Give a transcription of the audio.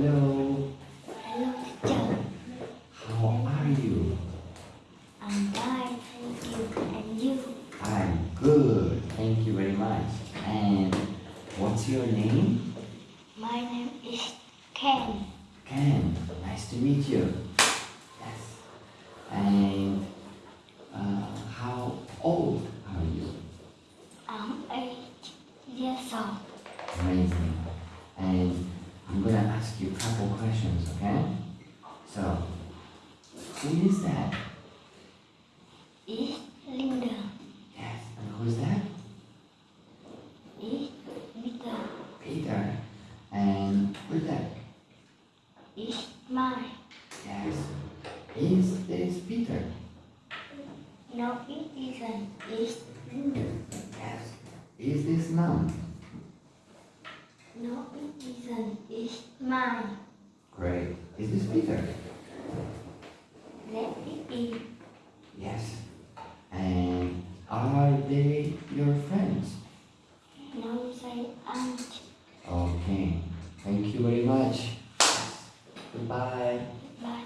Hello. Hello, teacher. How are you? I'm fine, thank you. And you? I'm good. Thank you very much. And what's your name? My name is Ken. Ken. Nice to meet you. Yes. And uh, how old are you? I'm eight years old. Amazing. And ask you a couple questions, okay? So, who is that? Is Linda. Yes. And who's that? Is Peter. Peter. And who's that? Is mine. Yes. Is this Peter? No, it isn't. Is Linda. Yes. Is this mom? Great. Is this Peter? Let be. Yes. And are they your friends? No, they aren't. Okay. Thank you very much. Goodbye. Bye,